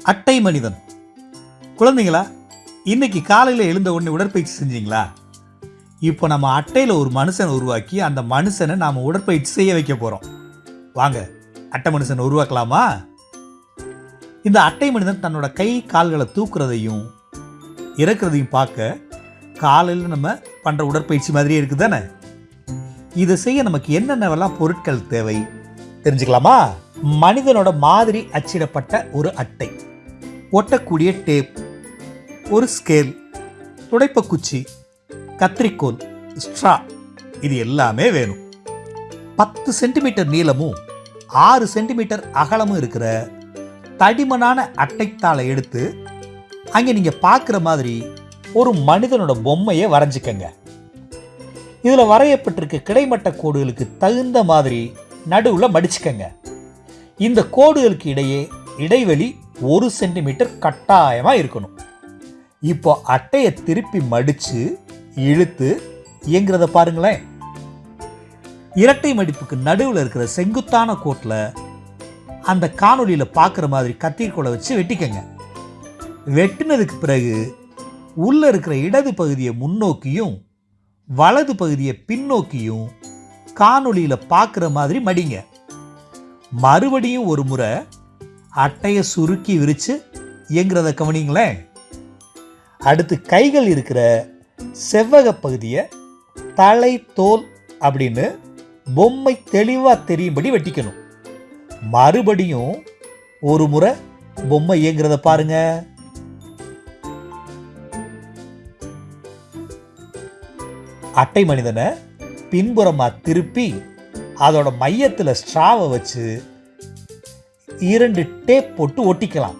அட்டை மனிதன். குழந்தைங்களா இன்னைக்கு காலையில் எழுந்த உடனே உடற்பயிற்சி செஞ்சீங்களா? இப்போ நம்ம அட்டையில் ஒரு மனுஷனை உருவாக்கி அந்த மனுஷனை நாம் உடற்பயிற்சி செய்ய வைக்க போகிறோம் வாங்க அட்டை மனுஷனை உருவாக்கலாமா? இந்த அட்டை மனிதன் தன்னோட கை கால்களை தூக்குறதையும் இறக்குறதையும் பார்க்க காலையில் நம்ம பண்ணுற உடற்பயிற்சி மாதிரியே இருக்குது தானே இதை செய்ய நமக்கு என்னென்னவெல்லாம் பொருட்கள் தேவை? தெரிஞ்சுக்கலாமா? மனிதனோட மாதிரி அச்சிடப்பட்ட ஒரு அட்டை. ஒட்டக்கூடிய டேப் ஒரு ஸ்கேல் துடைப்பக்குச்சி கத்திரிக்கோல் ஸ்ட்ரா இது எல்லாமே வேணும். பத்து சென்டிமீட்டர் நீளமும் ஆறு சென்டிமீட்டர் அகலமும் இருக்கிற தடிமனான அட்டைத்தாளை எடுத்து அங்கே நீங்கள் பார்க்குற மாதிரி ஒரு மனிதனோட பொம்மையை வரைஞ்சிக்கங்க. இதில் வரையப்பட்டிருக்க கிடைமட்ட கோடுகளுக்கு தகுந்த மாதிரி நடுவில் மடிச்சுக்கங்க. இந்த கோடுகளுக்கு இடையே இடைவெளி ஒரு சென்டிமீட்டர் கட்டாயமாக இருக்கணும். இப்போ அட்டையை திருப்பி மடித்து இழுத்து இயங்குறத பாருங்களேன். இரட்டை மடிப்புக்கு நடுவில் இருக்கிற செங்குத்தான கோட்டில் அந்த காணொலியில் பார்க்குற மாதிரி கத்திரிக்கோலை வச்சு வெட்டிக்கங்க. வெட்டினதுக்கு பிறகு உள்ளே இருக்கிற இடது பகுதியை முன்னோக்கியும் வலது பகுதியை பின்னோக்கியும் காணொலியில் பார்க்குற மாதிரி மடிங்க. மறுபடியும் ஒரு முறை அட்டையை சுருக்கி விரித்து இயங்குறத கவனிங்களேன். அடுத்து கைகள் இருக்கிற செவ்வக பகுதியை தலை தோல் அப்படின்னு பொம்மை தெளிவாக தெரியும்படி வெட்டிக்கணும். மறுபடியும் ஒரு முறை பொம்மை இயங்குறத பாருங்க. அட்டை மனிதனை பின்புறமாக திருப்பி அதோட மையத்தில் ஸ்ட்ராவை வச்சு இரண்டு டேப் போட்டு ஒட்டிக்கலாம்.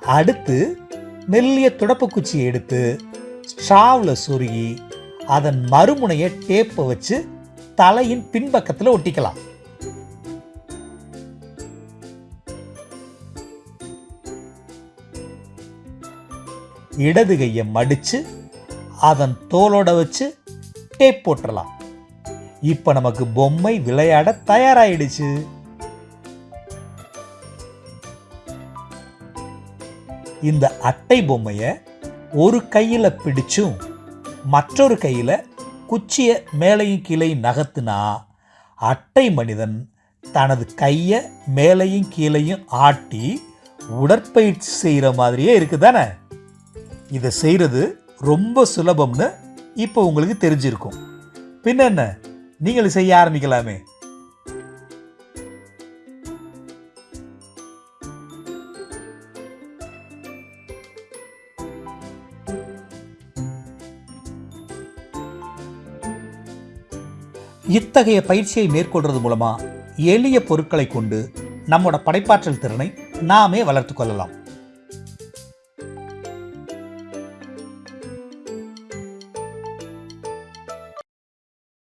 அடுத்து மெல்லிய துடப்புக்குச்சியை எடுத்து ஸ்ட்ராவில் சொருகி அதன் மறுமுனையை டேப்பை வச்சு தலையின் பின்பக்கத்தில் ஒட்டிக்கலாம். இடது கையை மடித்து அதன் தோலோட வச்சு டேப் போட்டுடலாம் இப்போ நமக்கு பொம்மை விளையாட தயாராயிடுச்சு. இந்த அட்டை பொம்மையை ஒரு கையில் பிடிச்சும் மற்றொரு கையில் குச்சியை மேலையும் கீழையும் நகர்த்தினா அட்டை மனிதன் தனது கையை மேலையும் கீழையும் ஆட்டி உடற்பயிற்சி செய்கிற மாதிரியே இருக்குது தானே இதை செய்கிறது ரொம்ப சுலபம்னு இப்போ உங்களுக்கு தெரிஞ்சிருக்கும். பின்ன என்ன? நீங்கள் செய்ய ஆரம்பிக்கலாமே. இத்தகைய பயிற்சியை மேற்கொள்றது மூலமா எளிய பொருட்களை கொண்டு நம்மோட படைப்பாற்றல் திறனை நாமே வளர்த்து கொள்ளலாம்.